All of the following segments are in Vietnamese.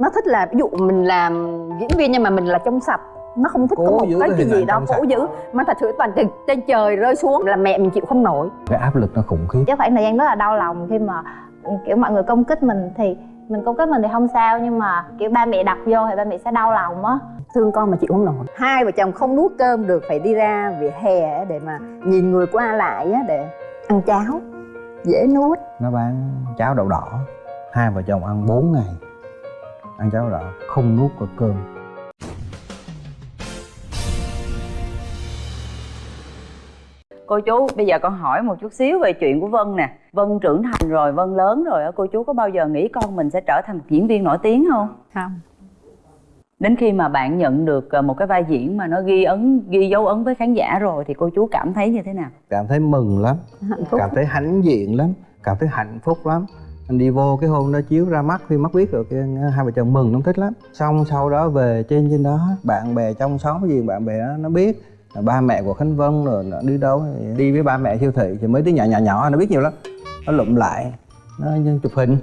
nó thích là ví dụ mình làm diễn viên nhưng mà mình là trong sạch nó không thích Cố có một cái cái cái gì đó cố giữ mà thật sự toàn trên trời rơi xuống là mẹ mình chịu không nổi. Cái áp lực nó khủng khiếp. Chứ khoảng thời gian rất là đau lòng khi mà kiểu mọi người công kích mình thì mình công kích mình thì không sao nhưng mà kiểu ba mẹ đặt vô thì ba mẹ sẽ đau lòng á. Thương con mà chịu không nổi. Hai vợ chồng không nuốt cơm được phải đi ra vỉa hè á để mà nhìn người qua lại á để ăn cháo dễ nuốt. Nó bán cháo đậu đỏ. Hai vợ chồng ăn 4 ngày ăn cháo đỏ không nuốt được cơm. Cô chú bây giờ con hỏi một chút xíu về chuyện của vân nè. Vân trưởng thành rồi vân lớn rồi á cô chú có bao giờ nghĩ con mình sẽ trở thành một diễn viên nổi tiếng không? Không. Đến khi mà bạn nhận được ờ, một cái vai diễn mà nó ghi ấn ghi dấu ấn với khán giả rồi thì cô chú cảm thấy như thế nào? Cảm thấy mừng lắm hạnh phúc. cảm thấy hãnh diện lắm cảm thấy hạnh phúc lắm anh đi vô cái hôm đó chiếu ra mắt phim mắt biết rồi hai vợ chồng mừng lắm thích lắm. Xong sau đó về trên trên đó bạn bè trong xóm gì bạn bè đó, nó biết là ba mẹ của khánh vân rồi nó đi đâu đi với ba mẹ siêu thị thì mấy đứa nhỏ nhỏ nhỏ nó biết nhiều lắm. Nó lụm lại nó chụp hình.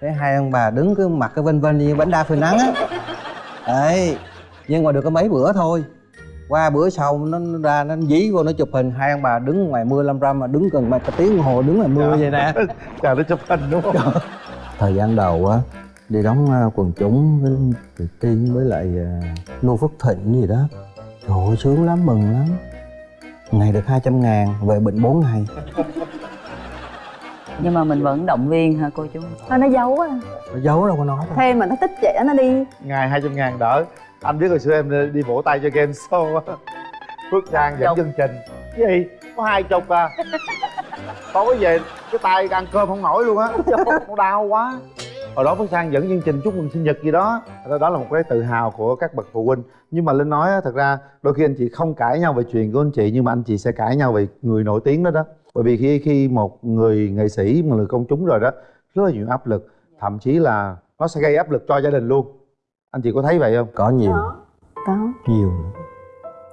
Thấy hai ông bà đứng cứ mặc cái vân vân như bánh đa phơi nắng á. Đấy nhưng mà được có mấy bữa thôi qua bữa sau nó, nó ra nó dí vô nó chụp hình. Hai ông bà đứng ngoài mưa lâm râm mà đứng gần một tiếng đồng hồ đứng ngoài mưa vậy nè. chờ nó chụp hình đúng không? Thời gian đầu á đi đóng à, quần chúng với Thùy tiên với lại à, nô phước thịnh gì đó. Trời ơi sướng lắm mừng lắm. Ngày được 200 ngàn về bệnh 4 ngày. Nhưng mà mình vẫn động viên hả cô chú? Thôi nó giấu á nó giấu đâu có nói đâu. Thêm mà nó thích trẻ nó đi. Ngày 200 ngàn đỡ anh biết hồi xưa em đi vỗ tay cho game show á. Phước sang dẫn Chục. chương trình. Cái gì? Có hai chục à. Tối về cái tay ăn cơm không nổi luôn á. Nó đau quá. Hồi đó phước sang dẫn chương trình chúc mừng sinh nhật gì đó. Đó đó là một cái tự hào của các bậc phụ huynh. Nhưng mà linh nói á, thật ra đôi khi anh chị không cãi nhau về chuyện của anh chị nhưng mà anh chị sẽ cãi nhau về người nổi tiếng đó đó. Bởi vì khi khi một người nghệ sĩ một người công chúng rồi đó rất là nhiều áp lực. Thậm chí là nó sẽ gây áp lực cho gia đình luôn anh chị có thấy vậy không? Có nhiều. Có. Nhiều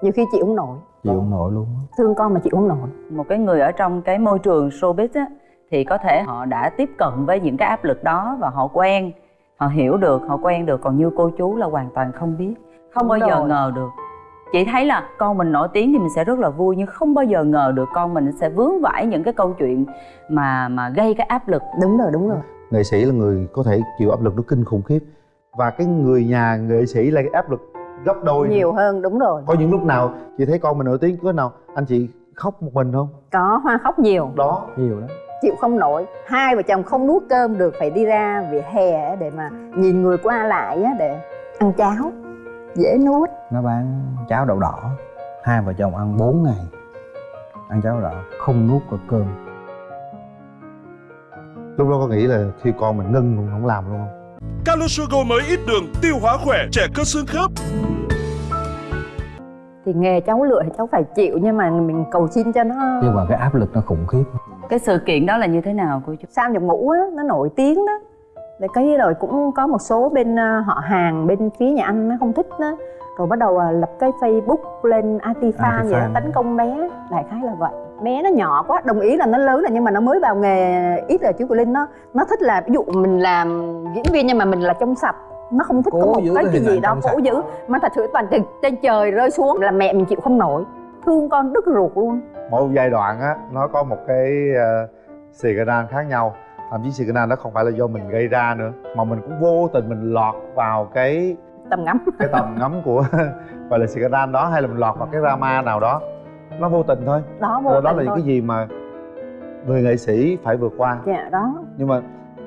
nhiều khi chịu không nổi. Chịu không nổi luôn thương con mà chịu không nổi. Một cái người ở trong cái môi trường showbiz á thì có thể họ đã tiếp cận với những cái áp lực đó và họ quen họ hiểu được họ quen được còn như cô chú là hoàn toàn không biết không bao giờ ngờ được. Chị thấy là con mình nổi tiếng thì mình sẽ rất là vui nhưng không bao giờ ngờ được con mình sẽ vướng vải những cái câu chuyện mà mà gây cái áp lực. Đúng rồi đúng rồi. Nghệ sĩ là người có thể chịu áp lực nó kinh khủng khiếp và cái người nhà nghệ sĩ là cái áp lực gấp đôi nữa. nhiều hơn đúng rồi. Có những lúc nào chị thấy con mình nổi tiếng có nào anh chị khóc một mình không? Có hoa khóc nhiều. Đó. Nhiều lắm. Chịu không nổi. Hai vợ chồng không nuốt cơm được phải đi ra vỉa hè á để mà nhìn người qua lại á để ăn cháo. Dễ nuốt. Nó bán cháo đậu đỏ. Hai vợ chồng ăn 4 ngày. Ăn cháo đậu đỏ không nuốt được cơm. Lúc đó có nghĩ là khi con mình ngưng luôn không làm luôn không Calosugo mới ít đường, tiêu hóa khỏe, trẻ cơ xương khớp. thì nghề cháu lựa thì cháu phải chịu nhưng mà mình cầu xin cho nó nhưng mà cái áp lực nó khủng khiếp. Cái sự kiện đó là như thế nào cô chú? Sao nhập ngũ á nó nổi tiếng đó. Để cái rồi cũng có một số bên ờ, họ hàng bên phía nhà anh nó không thích đó. Rồi bắt đầu ờ, lập cái facebook lên anti fan vậy tấn công bé. Đại khái là vậy bé nó nhỏ quá đồng ý là nó lớn rồi nhưng mà nó mới vào nghề ít rồi chú của linh nó nó thích là ví dụ mình làm diễn viên nhưng mà mình là trong sạch nó không thích Cố có một cái gì ảnh đó cố giữ mà thật sự toàn từ trên trời rơi xuống là mẹ mình chịu không nổi. Thương con đứt ruột luôn. Mỗi giai đoạn á nó có một cái uh, xì khác nhau thậm chí xì đó không phải là do mình gây ra nữa mà mình cũng vô tình mình lọt vào cái tầm ngắm. cái tầm ngắm của gọi là xì đó hay là mình lọt vào cái drama nào đó nó vô tình thôi. Đó vô đó, đó tình là những thôi. cái gì mà người nghệ sĩ phải vượt qua. Dạ đó. Nhưng mà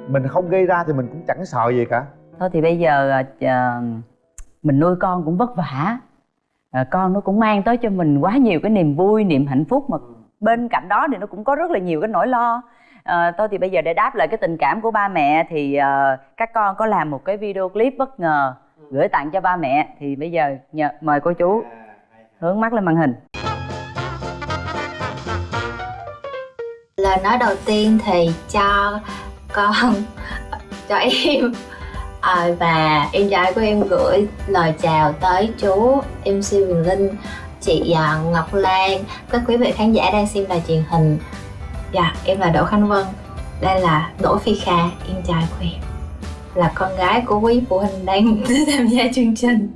mình không gây ra thì mình cũng chẳng sợ gì cả. Thôi thì bây giờ à, mình nuôi con cũng vất vả. À, con nó cũng mang tới cho mình quá nhiều cái niềm vui niềm hạnh phúc mà bên cạnh đó thì nó cũng có rất là nhiều cái nỗi lo. À, thôi thì bây giờ để đáp lại cái tình cảm của ba mẹ thì à, các con có làm một cái video clip bất ngờ gửi tặng cho ba mẹ. Thì bây giờ nhờ, mời cô chú. Hướng mắt lên màn hình lời nói đầu tiên thì cho con cho em. À, và em trai của em gửi lời chào tới chú MC Quỳnh Linh chị à, Ngọc Lan. Các quý vị khán giả đang xem đài truyền hình. Dạ em là Đỗ Khánh Vân. Đây là Đỗ Phi Kha em trai của em. Là con gái của quý phụ huynh đang tham gia chương trình.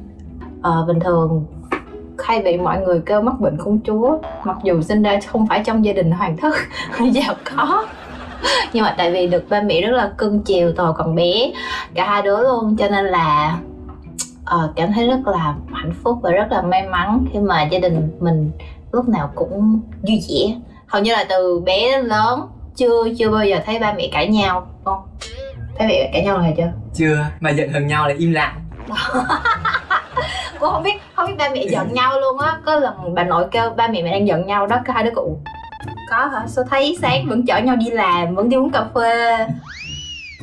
À, bình thường hay bị mọi người kêu mắc bệnh công chúa mặc dù sinh ra không phải trong gia đình hoàng thất giàu có. Nhưng mà tại vì được ba mẹ rất là cưng chiều từ còn bé cả hai đứa luôn cho nên là ờ, cảm thấy rất là hạnh phúc và rất là may mắn khi mà gia đình mình lúc nào cũng vui vẻ. Hầu như là từ bé đến lớn chưa chưa bao giờ thấy ba mẹ cãi nhau không? Thấy mẹ cãi nhau rồi chưa? Chưa mà giận hờn nhau là im lặng cô không biết không biết ba mẹ giận nhau luôn á. Có lần bà nội kêu ba mẹ mẹ đang giận nhau đó cái hai đứa cụ có hả? Sao thấy sáng vẫn chở nhau đi làm vẫn đi uống cà phê?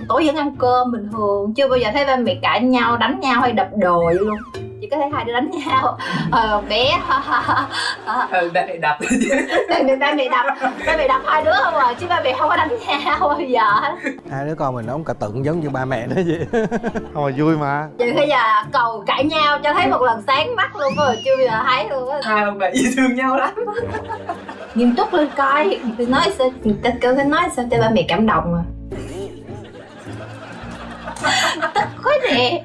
Tối vẫn ăn cơm bình thường chưa bao giờ thấy ba mẹ cãi nhau đánh nhau hay đập đồ vậy luôn. Chỉ có thấy hai đứa đánh nhau. Ờ bé ừ ba mẹ đập. Mẹ ba mẹ đập. Ba mẹ đập hai đứa không à chứ ba mẹ không có đánh nhau bao giờ. Hết hai đứa con mình nó cũng cả tượng giống như ba mẹ đó vậy. Không mà vui mà. Vậy bây giờ cầu cãi nhau cho thấy một lần sáng mắt luôn rồi chưa bao giờ thấy luôn á. Hai ông bà yêu thương nhau lắm. Nghiêm túc lên coi. Thì nói sao ta cái nói sao cho ba mẹ cảm động à. Tức quá nè.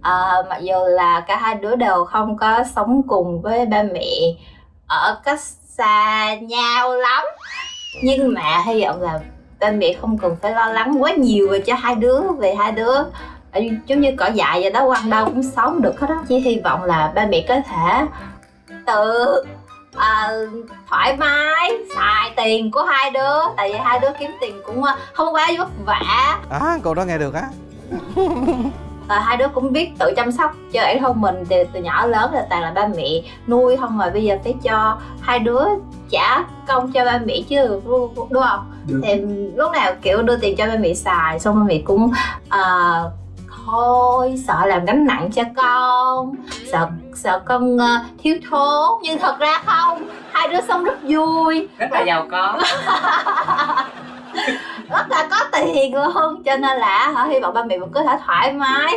À, mặc dù là cả hai đứa đều không có sống cùng với ba mẹ ở cách xa nhau lắm. Nhưng mà hy vọng là ba mẹ không cần phải lo lắng quá nhiều về cho hai đứa về hai đứa. Giống như cỏ dại vậy đó quăng đâu cũng sống được hết đó chỉ hy vọng là ba mẹ có thể tự uh, thoải mái xài tiền của hai đứa. Tại vì hai đứa kiếm tiền cũng ờ, không quá vất vả. À câu đó nghe được á. à, hai đứa cũng biết tự chăm sóc cho bản thân mình từ, từ nhỏ lớn là toàn là ba mẹ nuôi không mà bây giờ phải cho hai đứa trả công cho ba mẹ chứ đúng không? Được. thì lúc nào kiểu đưa tiền cho ba mẹ xài xong ba mẹ cũng à, thôi sợ làm gánh nặng cho con sợ sợ con ờ, thiếu thốn. Nhưng thật ra không hai đứa sống rất vui. Rất là giàu có là có tiền luôn cho nên là hả, hy vọng ba mẹ vẫn có thể thoải mái,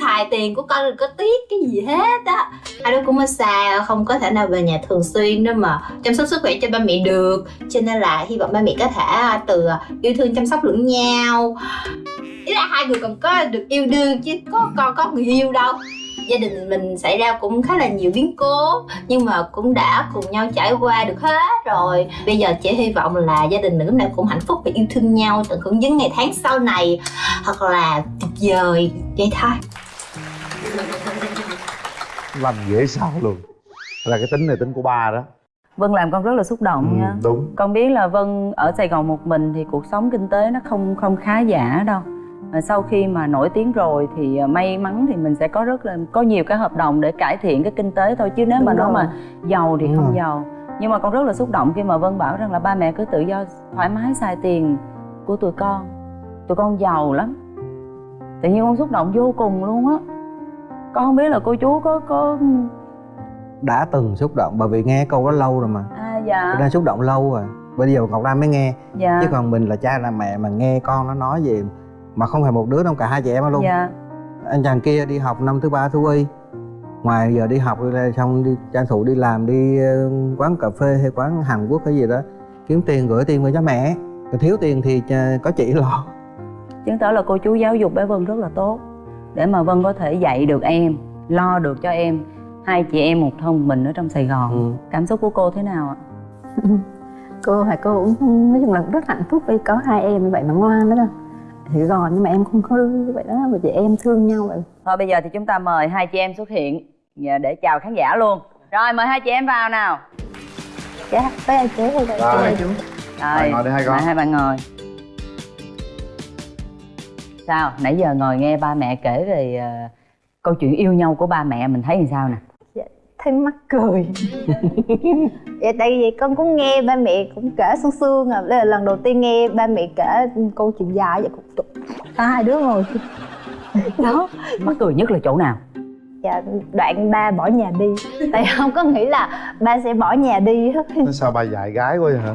xài tiền của con đừng có tiếc cái gì hết á. Hai đứa cũng ở xa không có thể nào về nhà thường xuyên đâu mà chăm sóc sức khỏe cho ba mẹ được. Cho nên là hy vọng ba mẹ có thể à, từ à, yêu thương chăm sóc lẫn nhau. Ý là hai người còn có được yêu đương chứ có còn có người yêu đâu gia đình mình xảy ra cũng khá là nhiều biến cố nhưng mà cũng đã cùng nhau trải qua được hết rồi. Bây giờ chỉ hy vọng là gia đình mình lúc nào cũng hạnh phúc và yêu thương nhau tận hưởng những ngày tháng sau này thật là tuyệt vời vậy thôi. Làm dễ sao luôn. Là cái tính này tính của ba đó. Vân làm con rất là xúc động ừ, nha. đúng. Con biết là vân ở sài gòn một mình thì cuộc sống kinh tế nó không không khá giả đâu sau khi mà nổi tiếng rồi thì à, may mắn thì mình sẽ có rất là có nhiều cái hợp đồng để cải thiện cái kinh tế thôi chứ nếu Đúng mà nó mà giàu thì Đúng không rồi. giàu. Nhưng mà con rất là xúc động khi mà vân bảo rằng là ba mẹ cứ tự do thoải mái xài tiền của tụi con. Tụi con giàu lắm. Tự nhiên con xúc động vô cùng luôn á. Con không biết là cô chú có có đã từng xúc động bởi vì nghe câu đó lâu rồi mà. À dạ. Nên xúc động lâu rồi. Bây giờ ngọc lam mới nghe. Dạ. Chứ còn mình là cha là mẹ mà nghe con nó nói gì mà không phải một đứa đâu cả hai chị em luôn. Dạ. Anh chàng kia đi học năm thứ ba thú y ngoài giờ đi học xong đi tranh thủ đi làm đi ờ, quán cà phê hay quán hàn quốc cái gì đó kiếm tiền gửi tiền về cho mẹ. Còn thiếu tiền thì ờ, có chị lo. Chứng tỏ là cô chú giáo dục bé Vân rất là tốt. Để mà Vân có thể dạy được em lo được cho em hai chị em một thân mình ở trong Sài Gòn. Ừ. cảm xúc của cô thế nào ạ? Cô phải cô cũng nói chung là cũng rất hạnh phúc vì có hai em như vậy mà ngoan đó đâu thì gòn nhưng mà em không hư như vậy đó mà chị em thương nhau vậy thôi bây giờ thì chúng ta mời hai chị em xuất hiện dạ, để chào khán giả luôn. Rồi mời hai chị em vào nào. Dạ với anh chế hay Rồi. rồi Rồi, ngồi đi hai con. mời hai bạn ngồi. Sao? Nãy giờ ngồi nghe ba mẹ kể về ờ, câu chuyện yêu nhau của ba mẹ mình thấy làm sao nè thấy mắc cười. Dạ tại vì con cũng nghe ba mẹ cũng kể sương sương à đây là lần đầu tiên nghe ba mẹ kể câu chuyện dài vậy cũng cả hai đứa ngồi đó. Mắc cười nhất là chỗ nào? Dạ đoạn ba bỏ nhà đi. Tại không có nghĩ là ba sẽ bỏ nhà đi hết sao ba dạy gái quá vậy hả?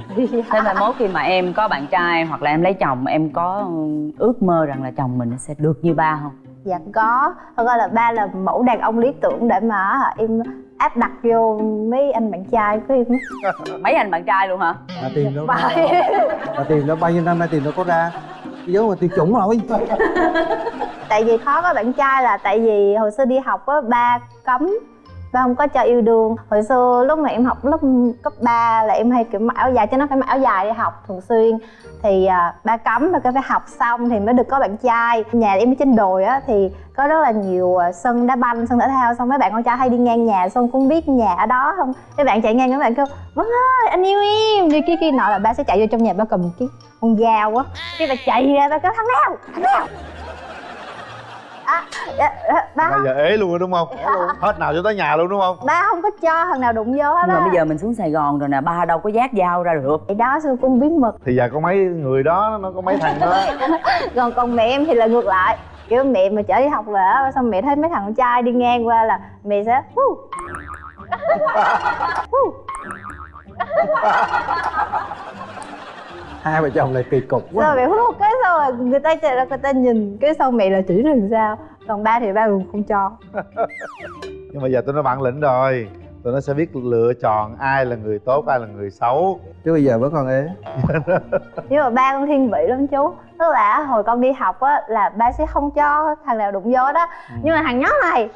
Thế mai mốt khi mà em có bạn trai hoặc là em lấy chồng em có ước mơ rằng là chồng mình sẽ được như ba không dạ có. Thật ra là ba là mẫu đàn ông lý tưởng để mà em áp đặt vô mấy anh bạn trai của em mấy anh bạn trai luôn hả? Mà tiền đâu Phải. mà tiền đâu bao nhiêu năm nay tiền đâu có ra. Vô mà tuyệt chủng rồi. Tại vì khó có bạn trai là tại vì hồi xưa đi học á ba cấm ba không có cho yêu đương. Hồi xưa lúc mà em học lớp cấp 3 là em hay kiểu mặc áo dài cho nó phải mặc áo dài đi học thường xuyên. Thì à, ba cấm và cái phải học xong thì mới được có bạn trai. Nhà em ở trên đồi á thì có rất là nhiều à, sân đá banh sân thể thao. Xong mấy bạn con trai hay đi ngang nhà xong cũng biết nhà ở đó không? Mấy bạn chạy ngang các bạn kêu vâng ơi anh yêu em. Đi kia kia nọ là ba sẽ chạy vô trong nhà ba cầm cái con dao á. Cái mà chạy ra ba kêu thằng nào? Thằng nào? Ba bây giờ ế luôn rồi đúng không? Hết nào cho tới nhà luôn đúng không? Ba không có cho thằng nào đụng vô hết nhưng mà bây giờ mình xuống sài gòn rồi nè ba đâu có giác dao ra được. Thì đó xưa cũng bí mật. Thì giờ có mấy người đó nó có mấy thằng đó. Còn còn mẹ em thì là ngược lại. Kiểu mẹ mà chở đi học về á xong mẹ thấy mấy thằng con trai đi ngang qua là mẹ sẽ. hai vợ chồng này kỳ cục quá. Rồi mẹ hút cái xong rồi người ta chạy ra người ta nhìn cái xong mẹ là chỉ làm sao? Còn ba thì ba cũng không cho. Nhưng mà giờ tôi nó bản lĩnh rồi. Tụi nó sẽ biết lựa chọn ai là người tốt ai là người xấu. Chứ bây giờ vẫn còn ế. Nhưng mà ba con thiên vị lắm chú. Tức là hồi con đi học á là ba sẽ không cho thằng nào đụng vô đó. Nhưng mà thằng nhóc này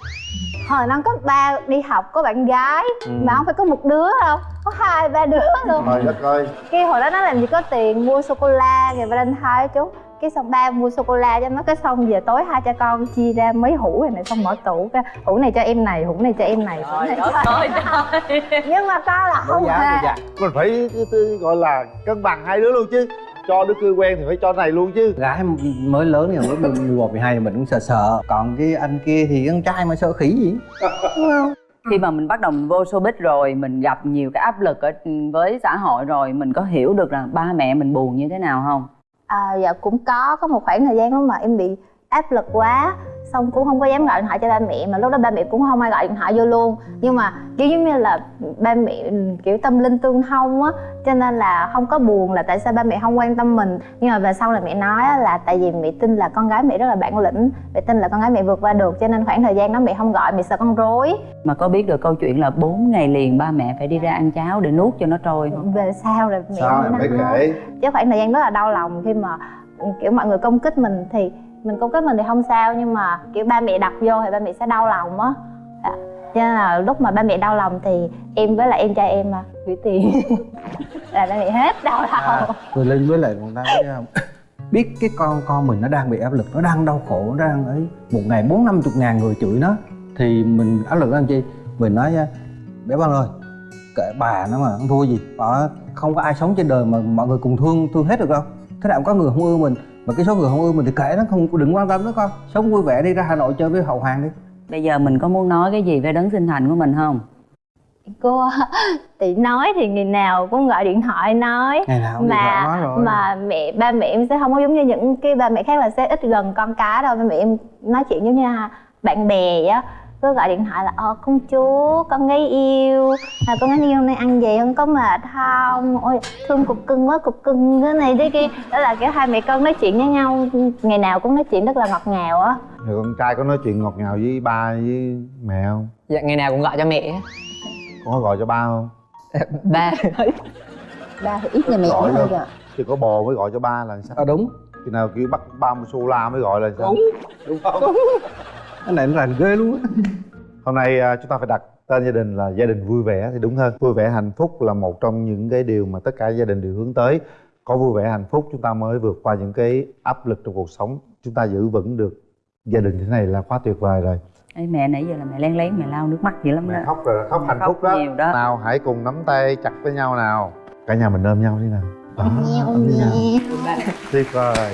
hồi năm cấp ba đi học có bạn gái Ừ. mà không phải có một đứa đâu có hai ba đứa luôn. Trời đất ơi. Cái hồi đó nó làm gì có tiền mua sô cô la ngày valentine chú. Cái xong ba mua sô cô la cho nó cái xong về tối hai cha con chia ra mấy hũ này, này xong mở tủ cái hũ này cho em này hũ này cho em này. Hũ này trời. Nhưng mà con là không hề. mình phải gọi là cân bằng hai đứa luôn chứ cho đứa cưới quen thì phải cho này luôn chứ. Gái mới lớn thì mới 11, 12 thì mình cũng sợ sợ. Còn cái anh kia thì con trai mà sợ khỉ gì? Đúng không? Khi mà mình bắt đầu mình vô showbiz rồi mình gặp nhiều cái áp lực ở với xã hội rồi mình có hiểu được là ba mẹ mình buồn như thế nào không? À, dạ cũng có có một khoảng thời gian đó mà em bị áp lực quá xong cũng không có dám gọi điện thoại cho ba mẹ mà lúc đó ba mẹ cũng không ai gọi điện thoại vô luôn. Nhưng mà kiểu giống như là ba mẹ kiểu tâm linh tương thông á cho nên là không có buồn là tại sao ba mẹ không quan tâm mình. Nhưng mà về sau là mẹ nói á, là tại vì mẹ tin là con gái mẹ rất là bản lĩnh mẹ tin là con gái mẹ vượt qua được cho nên khoảng thời gian đó mẹ không gọi mẹ sợ con rối. Mà có biết được câu chuyện là 4 ngày liền ba mẹ phải đi ra ăn cháo để nuốt cho nó trôi không? Về sau là mẹ sao phải nói. kể? Chứ khoảng thời gian rất là đau lòng khi mà ừ, kiểu mọi người công kích mình thì mình công kích mình thì không sao nhưng mà kiểu ba mẹ đập vô thì ba mẹ sẽ đau lòng á. Dạ. cho nên là lúc mà ba mẹ đau lòng thì em với lại em trai em mà gửi tiền. Là ba mẹ hết đau lòng. à, rồi linh với lại còn đang không biết cái con con mình nó đang bị áp lực nó đang đau khổ nó đang ấy một ngày bốn năm chục ngàn người chửi nó. Thì mình áp lực làm chi? Mình nói nha bé băng ơi kệ bà nó mà không thua gì. Đó không có ai sống trên đời mà mọi người cùng thương thương hết được đâu. Thế nào cũng có người không ưa mình mà cái số người không ưa mình thì kệ nó không đừng quan tâm nữa con. Sống vui vẻ đi ra hà nội chơi với hậu hoàng đi. Bây giờ mình có muốn nói cái gì về đấng sinh thành của mình không? Cô thì nói thì ngày nào cũng gọi điện thoại nói. Ngày nào thoại nói mà rồi. mà mẹ ba mẹ em sẽ không có giống như những cái ba mẹ khác là sẽ ít gần con cái đâu. Ba mẹ em nói chuyện giống như là bạn bè á cứ gọi điện thoại là ờ con chú con gái yêu à, con gái yêu hôm nay ăn gì không có mệt không? Ôi thương cục cưng quá cục cưng cái này thế kia. Đó là kiểu hai mẹ con nói chuyện với nhau ngày nào cũng nói chuyện rất là ngọt ngào á. Rồi con trai có nói chuyện ngọt ngào với ba với mẹ không? Dạ ngày nào cũng gọi cho mẹ. Con có gọi cho ba không? Ba. Ba thì ít nhà mẹ Gọi kìa thì có bồ mới gọi cho ba là sao? À đúng. Khi nào kiểu bắt ba mua sô la mới gọi là sao? Đúng. Không cái này nó rành ghê luôn á. Hôm nay à, chúng ta phải đặt tên gia đình là gia đình vui vẻ thì đúng hơn. Vui vẻ hạnh phúc là một trong những cái điều mà tất cả gia đình đều hướng tới. Có vui vẻ hạnh phúc chúng ta mới vượt qua những cái áp lực trong cuộc sống. Chúng ta giữ vững được gia đình thế này là quá tuyệt vời rồi. Ê, mẹ nãy giờ là mẹ lén lén mẹ lau nước mắt dữ lắm đó. mẹ khóc rồi khóc hạnh Khóc phúc đó. nhiều đó. nào hãy cùng nắm tay chặt với nhau nào. Cả nhà mình ôm nhau đi nào. Đó, ôm đi nào. tuyệt vời